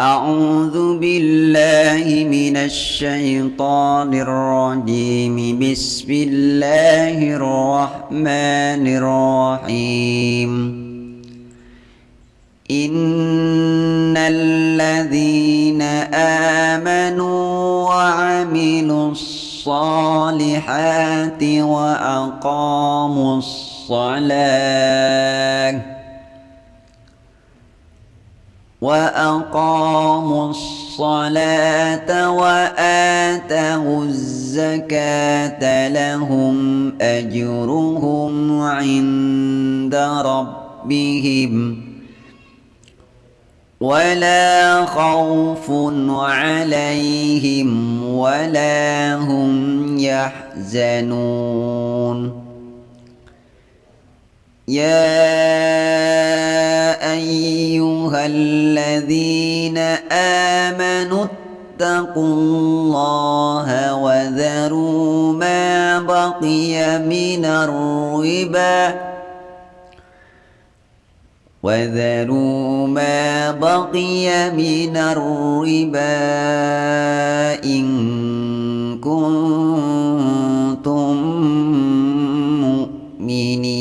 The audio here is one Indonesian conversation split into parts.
أعوذ بالله من الشيطان الرجيم. بسم الله الرحمن الرحيم. إن الذين آمنوا وعملوا الصالحات وأقاموا الصلاة وأقاموا الصلاة وآتوا الزكاة لهم أجرهم عند ربهم. ولا خوف عليهم ولا هم يحزنون. يا أيها الذين آمنوا اتقوا الله وذروا ما بقي من الربا وذروا ما بقي من الربا إن كنتم مؤمنين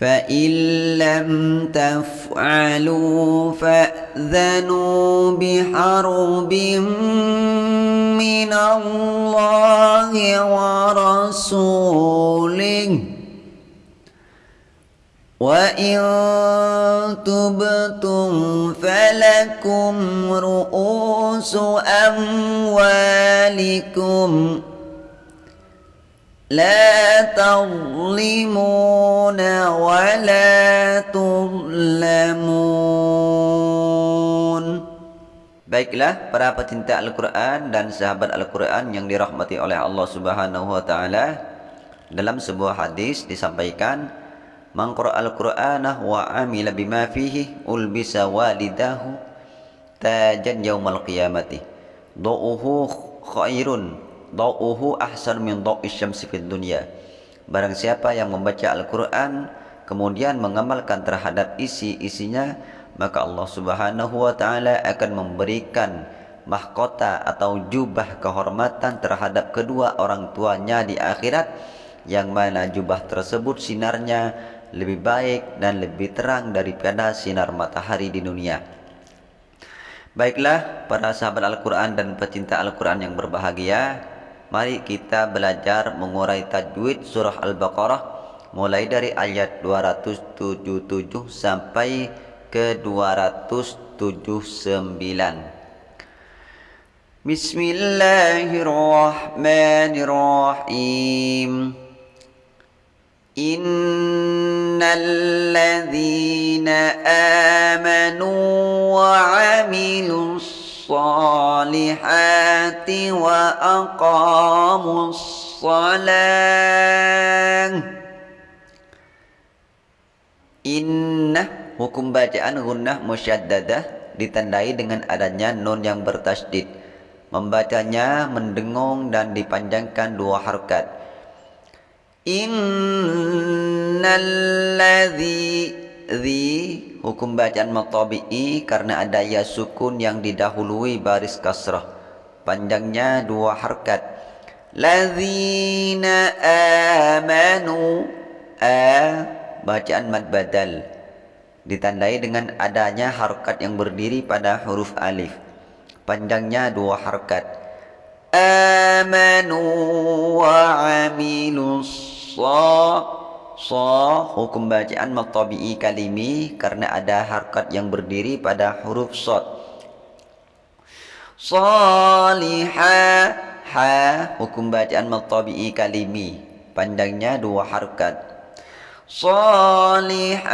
فإن لم تفعلوا فأذنوا بحرب من الله ورسوله. وإن تبتم فلكم رؤوس أموالكم لا تظلمون ولا تظلمون Baiklah para pecinta Al-Quran dan sahabat Al-Quran yang dirahmati oleh Allah Subhanahu wa Ta'ala, dalam sebuah hadis disampaikan Man qara al-Qur'ana wa amila bima fihi ulbisa walidahu tajan yaumal qiyamati. Da'uhu khairun, da'uhu ahsan min da'i syamsi fid dunya. Barang siapa yang membaca Al-Qur'an kemudian mengamalkan terhadap isi-isinya, maka Allah Subhanahu wa taala akan memberikan mahkota atau jubah kehormatan terhadap kedua orang tuanya di akhirat yang mana jubah tersebut sinarnya lebih baik dan lebih terang daripada sinar matahari di dunia. Baiklah para sahabat Al-Quran dan pecinta Al-Quran yang berbahagia Mari kita belajar mengurai tajwid surah Al-Baqarah Mulai dari ayat 277 sampai ke 279 Bismillahirrahmanirrahim إن الذين آمنوا وعملوا الصالحات وأقاموا الصلاة Inna hukum bacaan gunnah musyaddadah ditandai dengan adanya nun yang bertasdid. Membacanya mendengung dan dipanjangkan dua harkat. Innalladzi zi hukum bacaan matabi'i karena ada ya sukun yang didahului baris kasrah. Panjangnya dua harkat. Ladzina amanu a bacaan mad badal ditandai dengan adanya harkat yang berdiri pada huruf alif. Panjangnya dua harkat. Amanu wa amilus so hukum bacaan matabi'i kalimi karena ada harkat yang berdiri pada huruf sod. Saliha ha hukum bacaan matabi'i kalimi pandangnya dua harkat. Salihati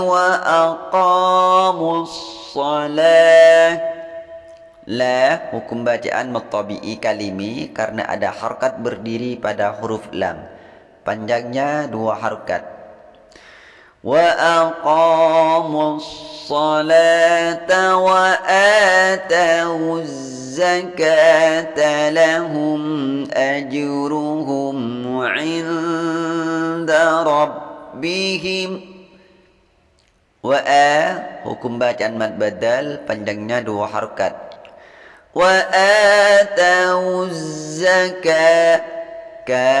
wa aqamus salah la hukum bacaan matabi'i kalimi karena ada harkat berdiri pada huruf lam. Panjangnya dua harkat. Wa aqamus salata wa atawuz lahum ajruhum 'inda rabbihim Wa a hukum bacaan mad badal panjangnya dua harokat. Wa atau zakat ka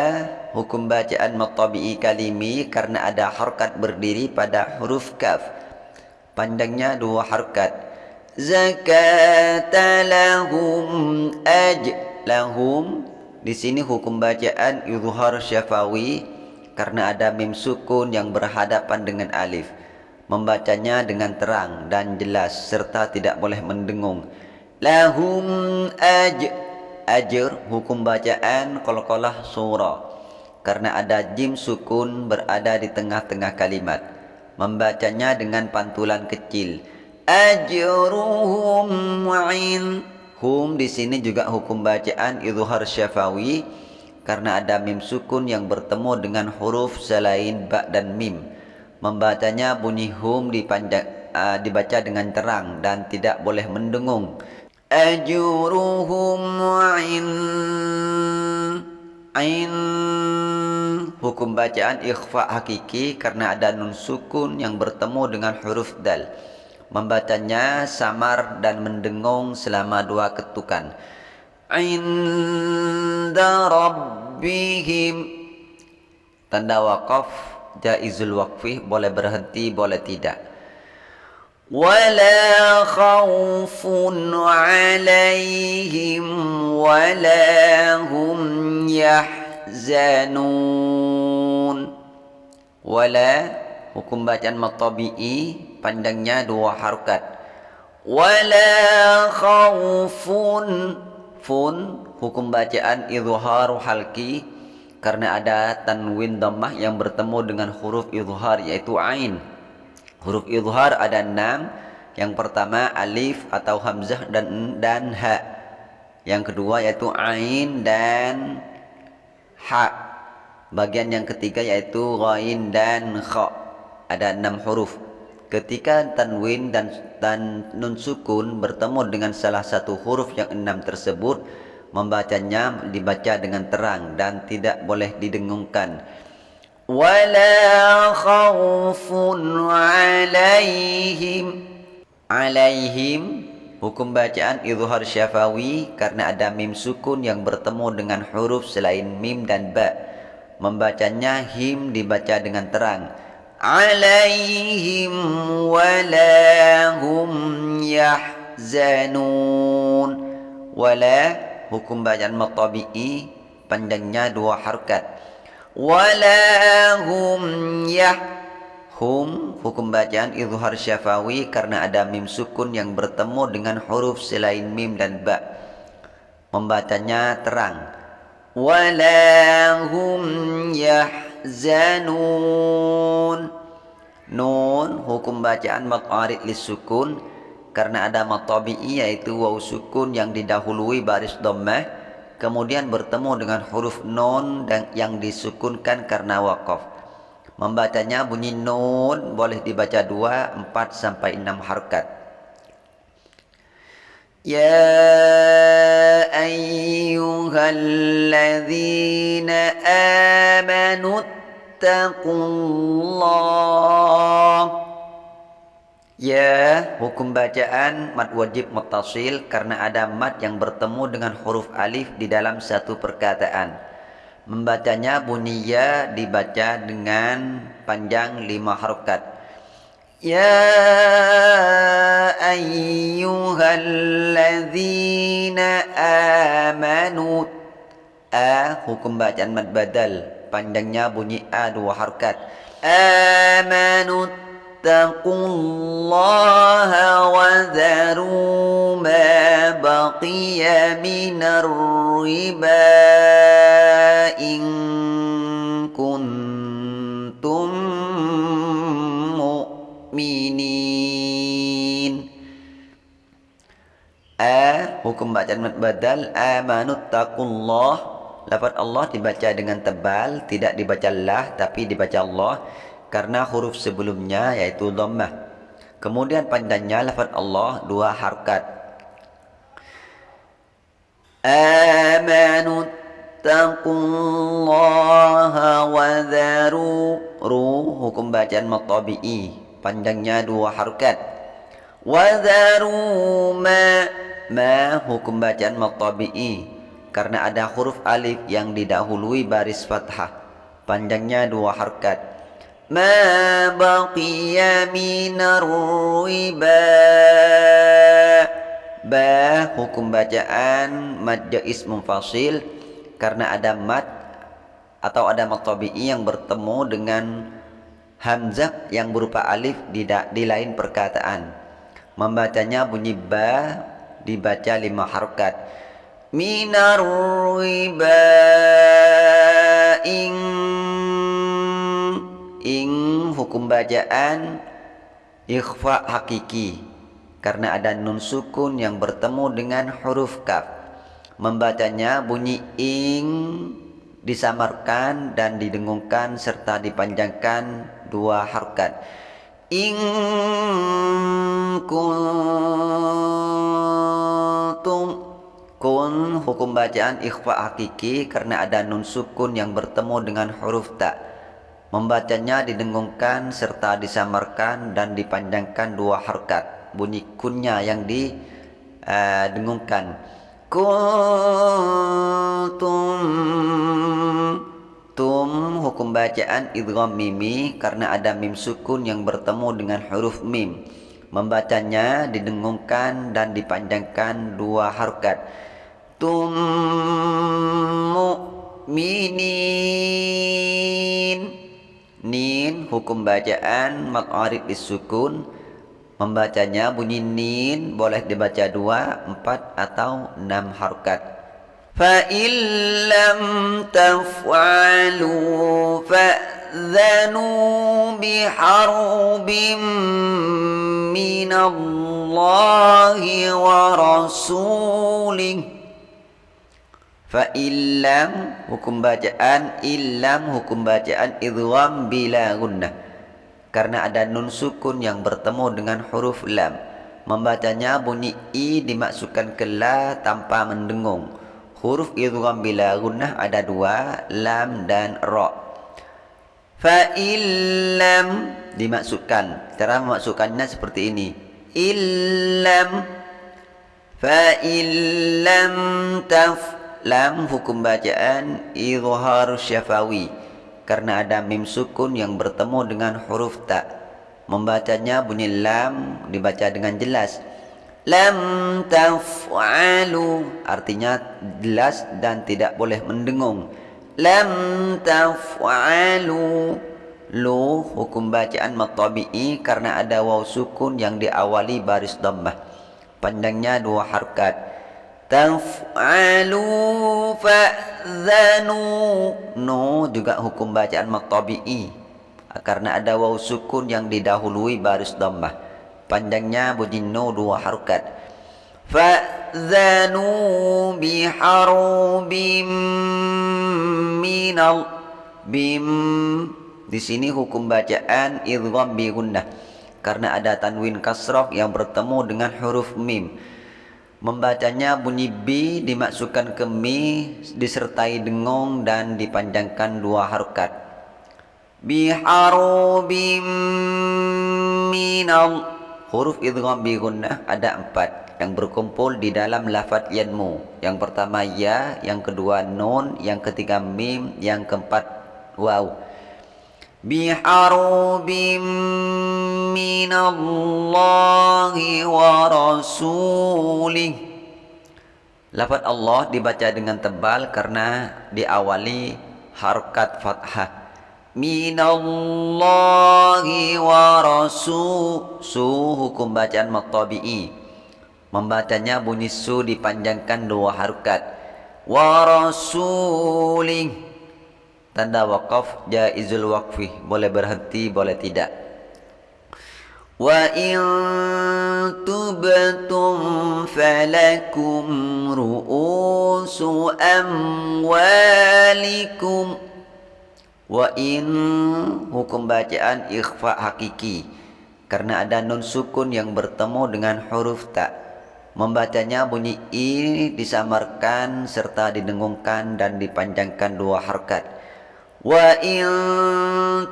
hukum bacaan mad tabi'i kalimi karena ada harokat berdiri pada huruf kaf. Panjangnya dua harokat. Zakat lahum aj lahum di sini hukum bacaan izhar syafawi karena ada mim sukun yang berhadapan dengan alif membacanya dengan terang dan jelas serta tidak boleh mendengung. Lahum aj ajr hukum bacaan qalqalah surah karena ada jim sukun berada di tengah-tengah kalimat. Membacanya dengan pantulan kecil. Ajruhum in hum di sini juga hukum bacaan izhar syafawi. Karena ada mim sukun yang bertemu dengan huruf selain ba dan mim. Membacanya bunyi hum dipanjang uh, dibaca dengan terang dan tidak boleh mendengung. Ajuruhum in in hukum bacaan ikhfa hakiki karena ada nun sukun yang bertemu dengan huruf dal. Membacanya samar dan mendengung selama dua ketukan. Inda rabbihim. Tanda waqaf jaizul waqfi boleh berhenti boleh tidak wala khaufun alaihim wala hum yahzanun wala hukum bacaan matabi'i pandangnya dua harokat wala khaufun fun hukum bacaan izhar halki karena ada tanwin dhammah yang bertemu dengan huruf izhar yaitu ain. Huruf izhar ada enam. Yang pertama alif atau hamzah dan dan ha. Yang kedua yaitu ain dan ha. Bagian yang ketiga yaitu ghain dan kha. Ada enam huruf. Ketika tanwin dan dan nun sukun bertemu dengan salah satu huruf yang enam tersebut, membacanya dibaca dengan terang dan tidak boleh didengungkan wala khaufun alaihim alaihim hukum bacaan izhar syafawi karena ada mim sukun yang bertemu dengan huruf selain mim dan ba. Membacanya him dibaca dengan terang. Alaihim wala hum yahzanun. Wala hukum bacaan matabi'i panjangnya dua harkat wala hum hum hukum bacaan izhar syafawi karena ada mim sukun yang bertemu dengan huruf selain mim dan ba. Membacanya terang. Wala hum yahzanun nun hukum bacaan maqarid lisukun karena ada matabi'i yaitu waw sukun yang didahului baris dhammah kemudian bertemu dengan huruf nun dan yang disukunkan karena waqaf membacanya bunyi nun boleh dibaca dua empat sampai enam harkat. Ya ayyuhalladzina amanu taqullah Ya, hukum bacaan mad wajib mutasil karena ada mad yang bertemu dengan huruf alif di dalam satu perkataan. Membacanya bunyi ya dibaca dengan panjang lima harokat. Ya ayyuhalladzina amanu A hukum bacaan mad badal Panjangnya bunyi A dua harokat Amanut فاتقوا الله وذروا ما بقي من الربا إن كنتم مؤمنين A hukum bacaan badal amanut taqullah Lafaz Allah dibaca dengan tebal tidak dibaca lah tapi dibaca Allah karena huruf sebelumnya yaitu dhammah. Kemudian panjangnya lafaz Allah dua harkat. Amanu taqullaha wa dharu ru hukum bacaan matabi'i. Panjangnya dua harokat Wadharu ma ma. Hukum bacaan matabi'i. Karena ada huruf alif yang didahului baris fathah. Panjangnya dua harokat ma baqiya minar riba ba hukum bacaan mad jais munfasil karena ada mad atau ada matabi'i yang bertemu dengan hamzah yang berupa alif di, di lain perkataan. Membacanya bunyi ba dibaca lima harokat minar riba ing ing hukum bacaan ikhfa hakiki. Karena ada nun sukun yang bertemu dengan huruf kaf. Membacanya bunyi ing disamarkan dan didengungkan serta dipanjangkan dua harokat in kuntum kun hukum bacaan ikhfa hakiki. Karena ada nun sukun yang bertemu dengan huruf ta membacanya didengungkan serta disamarkan dan dipanjangkan dua harkat bunyi kunnya yang didengungkan kuntum Tum hukum bacaan idgham mimi karena ada mim sukun yang bertemu dengan huruf mim. Membacanya didengungkan dan dipanjangkan dua harokat. Tum mu'minin. Nin hukum bacaan maq'arid disukun. Membacanya bunyi nin boleh dibaca dua, empat atau enam harokat. فإن لم تفعلوا فأذنوا بحرب من الله ورسوله Fa'ilam hukum bacaan Ilam hukum bacaan Idgham bila gunnah Karena ada nun sukun yang bertemu dengan huruf lam Membacanya bunyi I dimasukkan ke la tanpa mendengung Huruf idgham bila gunnah ada dua, lam dan ra. Fa illam dimasukkan. Cara memasukkannya seperti ini. Illam fa illam taf lam hukum bacaan izhar syafawi karena ada mim sukun yang bertemu dengan huruf ta. Membacanya bunyi lam dibaca dengan jelas. Lam taf'alu artinya jelas dan tidak boleh mendengung. Lam taf'alu lu hukum bacaan matabi'i karena ada waw sukun yang diawali baris dhammah. Panjangnya dua harkat taf'alu fa'zanu. No juga hukum bacaan matabi'i karena ada waw sukun yang didahului baris dhammah. Panjangnya bunyi no dua harokat. Fa'zanu biharubim minal bim. Di sini hukum bacaan idgham bi karena ada tanwin kasrah yang bertemu dengan huruf mim membacanya bunyi b dimasukkan ke mi disertai dengung dan dipanjangkan dua harokat biharubim minal Huruf idgham bi gunnah ada empat yang berkumpul di dalam lafaz yanmu. Yang pertama ya, yang kedua nun, yang ketiga mim, yang keempat waw. Biharubim minallahi wa rasulih. Lafaz Allah dibaca dengan tebal karena diawali harkat fathah. Minallahi wa rasul. Su hukum bacaan matabi'i. Membacanya bunyi su dipanjangkan dua harokat. Wa rasulih tanda wakaf jaizul waqfi boleh berhenti boleh tidak wa in tubtum falakum ru'usu amwalikum Wa in hukum bacaan ikhfa hakiki karena ada nun sukun yang bertemu dengan huruf ta. Membacanya bunyi i disamarkan serta didengungkan dan dipanjangkan dua harkat. Wa in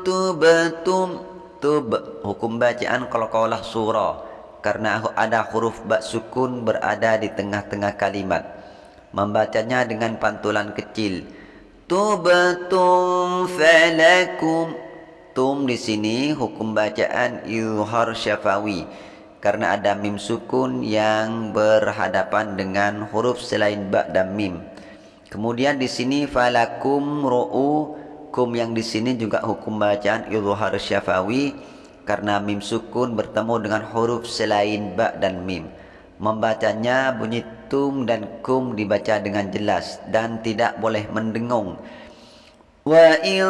tubtum tub hukum bacaan qalqalah surah. Karena ada huruf ba sukun berada di tengah-tengah kalimat. Membacanya dengan pantulan kecil. Tubtum falakum. Tum di sini hukum bacaan izhar syafawi. Karena ada mim sukun yang berhadapan dengan huruf selain ba dan mim. Kemudian di sini falakum ru'u kum yang di sini juga hukum bacaan izhar syafawi karena mim sukun bertemu dengan huruf selain ba dan mim. Membacanya bunyi tum dan kum dibaca dengan jelas dan tidak boleh mendengung. Wa in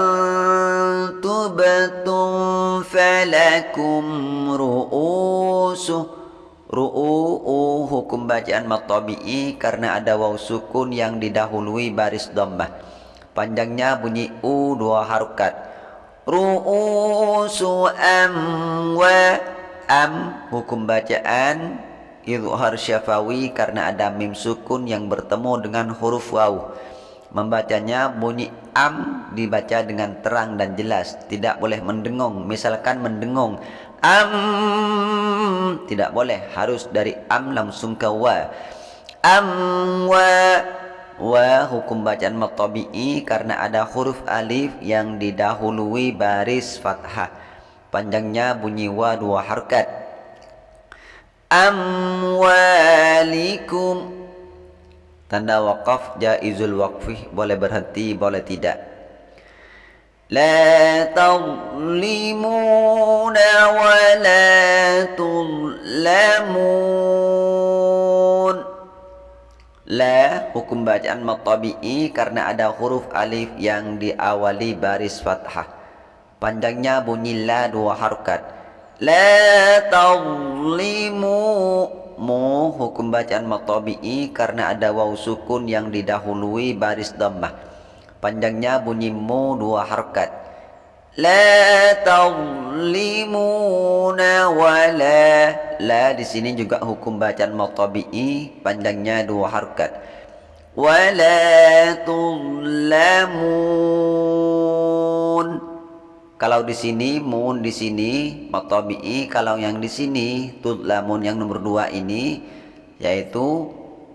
tubtum falakum ru'usu Ru'u hukum bacaan matabi'i karena ada waw sukun yang didahului baris dhammah. Panjangnya bunyi U dua harokat. Ru'usu am wa am hukum bacaan izhar syafawi karena ada mim sukun yang bertemu dengan huruf waw. Membacanya bunyi am dibaca dengan terang dan jelas, tidak boleh mendengung. Misalkan mendengung am tidak boleh, harus dari am langsung ke wa. Am wa wa hukum bacaan matabi'i karena ada huruf alif yang didahului baris fathah. Panjangnya bunyi wa dua harkat. Amwalikum. Tanda waqaf jaizul waqfi. Boleh berhenti boleh tidak. La tadlimuna wa la tudlamun La hukum bacaan matabi'i karena ada huruf alif yang diawali baris fathah. Panjangnya bunyi la dua harokat. La tazlimu mu hukum bacaan matabi'i karena ada waw sukun yang didahului baris dhammah. Panjangnya bunyi mu dua harokat. La tazlimuna wala La di sini juga hukum bacaan matabi'i panjangnya dua harkat. Wala tuzlamun Kalau di sini mun di sini matabi'i kalau yang di sini tudlamun yang nomor dua ini yaitu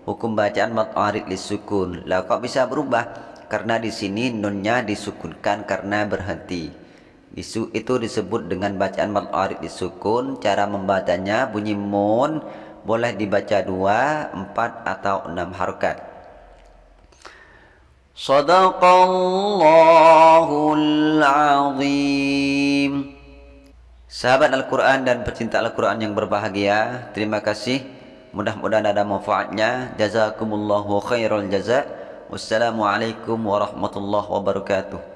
hukum bacaan matarid lisukun. Lah kok bisa berubah? Karena di sini nunnya disukunkan karena berhenti. Isu itu disebut dengan bacaan mad arid disukun. Cara membacanya bunyi mun boleh dibaca dua, empat atau enam harokat. Sadaqallahul azim. Sahabat Al-Quran dan pecinta Al-Quran yang berbahagia, terima kasih. Mudah-mudahan ada manfaatnya. Jazakumullahu khairul jaza. Wassalamualaikum warahmatullahi wabarakatuh.